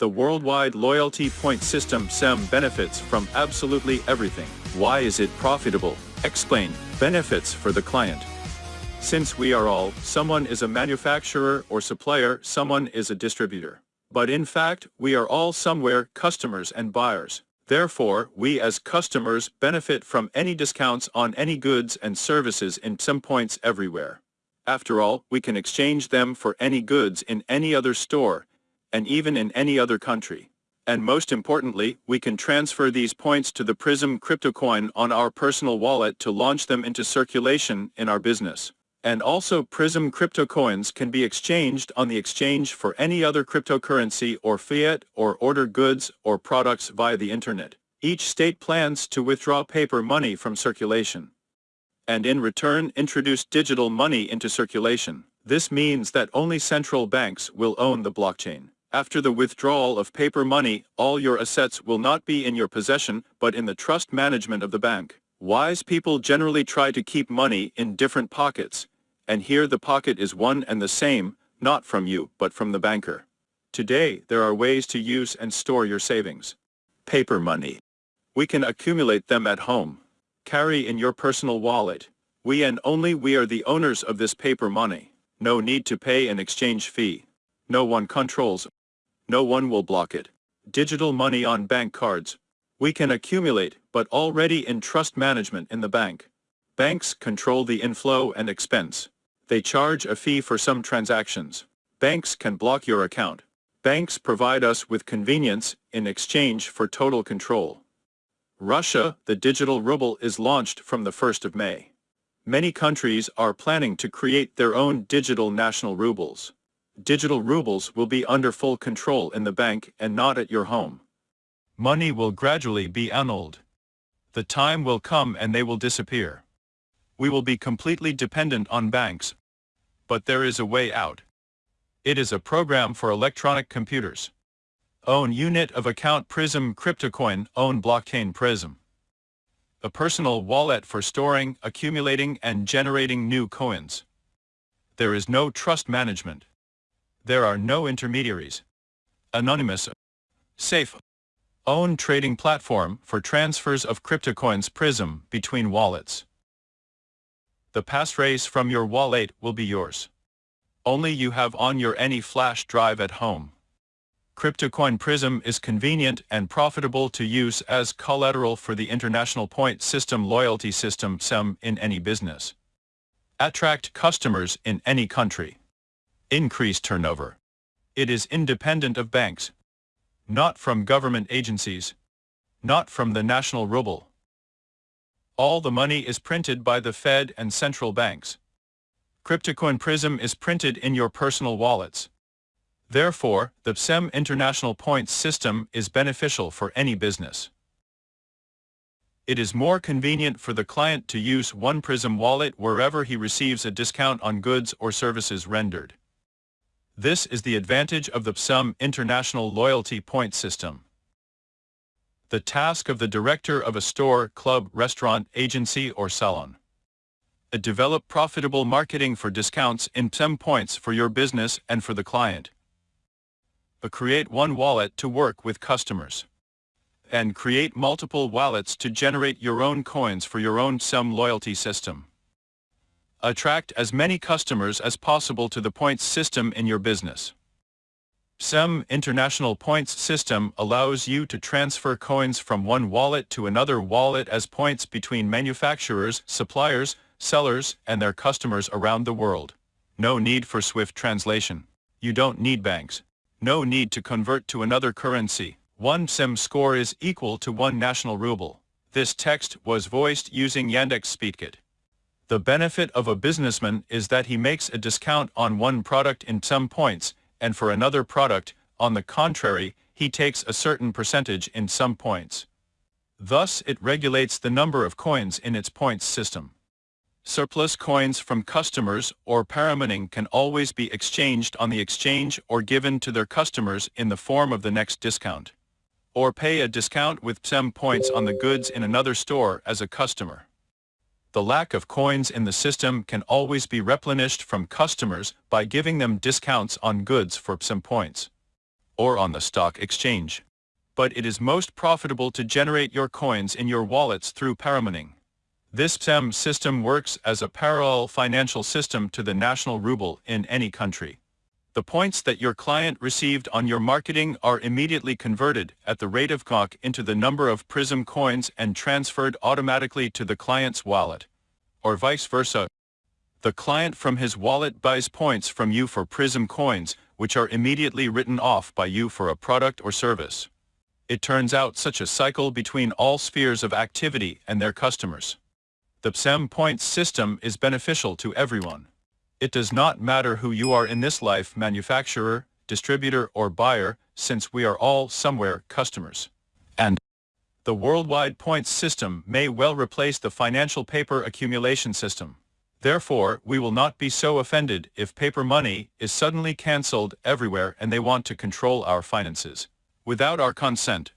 The worldwide loyalty point system SEM benefits from absolutely everything. Why is it profitable? Explain. Benefits for the client. Since we are all, someone is a manufacturer or supplier, someone is a distributor. But in fact, we are all somewhere customers and buyers. Therefore, we as customers benefit from any discounts on any goods and services in PSEM points everywhere. After all, we can exchange them for any goods in any other store, and even in any other country. And most importantly, we can transfer these points to the Prism crypto coin on our personal wallet to launch them into circulation in our business. And also Prism crypto coins can be exchanged on the exchange for any other cryptocurrency or fiat or order goods or products via the internet. Each state plans to withdraw paper money from circulation and in return introduce digital money into circulation. This means that only central banks will own the blockchain. After the withdrawal of paper money, all your assets will not be in your possession but in the trust management of the bank. Wise people generally try to keep money in different pockets, and here the pocket is one and the same, not from you but from the banker. Today, there are ways to use and store your savings. Paper money. We can accumulate them at home, carry in your personal wallet. We and only we are the owners of this paper money. No need to pay an exchange fee. No one controls. No one will block it. Digital money on bank cards. We can accumulate, but already in trust management in the bank. Banks control the inflow and expense. They charge a fee for some transactions. Banks can block your account. Banks provide us with convenience in exchange for total control. Russia, the digital ruble is launched from the 1st of May. Many countries are planning to create their own digital national rubles. Digital rubles will be under full control in the bank and not at your home. Money will gradually be annulled. The time will come and they will disappear. We will be completely dependent on banks. But there is a way out. It is a program for electronic computers. Own unit of account Prism CryptoCoin Own blockchain Prism. A personal wallet for storing, accumulating and generating new coins. There is no trust management. There are no intermediaries. Anonymous. Safe. Own trading platform for transfers of CryptoCoins Prism between wallets. The passphrase from your wallet will be yours. Only you have on your any flash drive at home. CryptoCoin Prism is convenient and profitable to use as collateral for the International Point System loyalty system PSEM in any business. Attract customers in any country. Increase turnover. It is independent of banks. Not from government agencies. Not from the national ruble. All the money is printed by the Fed and central banks. CryptoCoin Prism is printed in your personal wallets. Therefore, the PSEM International Points system is beneficial for any business. It is more convenient for the client to use one Prism wallet wherever he receives a discount on goods or services rendered. This is the advantage of the PSEM International Loyalty Point System. The task of the director of a store, club, restaurant, agency or salon. A develop profitable marketing for discounts in PSEM points for your business and for the client but create one wallet to work with customers. And create multiple wallets to generate your own coins for your own PSEM loyalty system. Attract as many customers as possible to the points system in your business. PSEM International Points System allows you to transfer coins from one wallet to another wallet as points between manufacturers, suppliers, sellers, and their customers around the world. No need for swift translation. You don't need banks. No need to convert to another currency. One PSEM score is equal to one national ruble. This text was voiced using Yandex SpeechKit. The benefit of a businessman is that he makes a discount on one product in some points, and for another product, on the contrary, he takes a certain percentage in some points. Thus it regulates the number of coins in its points system. Surplus coins from customers or paramining can always be exchanged on the exchange or given to their customers in the form of the next discount. Or pay a discount with PSEM points on the goods in another store as a customer. The lack of coins in the system can always be replenished from customers by giving them discounts on goods for PSEM points. or on the stock exchange. But it is most profitable to generate your coins in your wallets through paramining. This PSEM system works as a parallel financial system to the national ruble in any country. The points that your client received on your marketing are immediately converted at the rate of COC into the number of PRISM coins and transferred automatically to the client's wallet. Or vice versa. The client from his wallet buys points from you for PRISM coins, which are immediately written off by you for a product or service. It turns out such a cycle between all spheres of activity and their customers. The PSEM points system is beneficial to everyone. It does not matter who you are in this life manufacturer, distributor or buyer, since we are all somewhere customers. And the worldwide points system may well replace the financial paper accumulation system. Therefore, we will not be so offended if paper money is suddenly cancelled everywhere and they want to control our finances. Without our consent,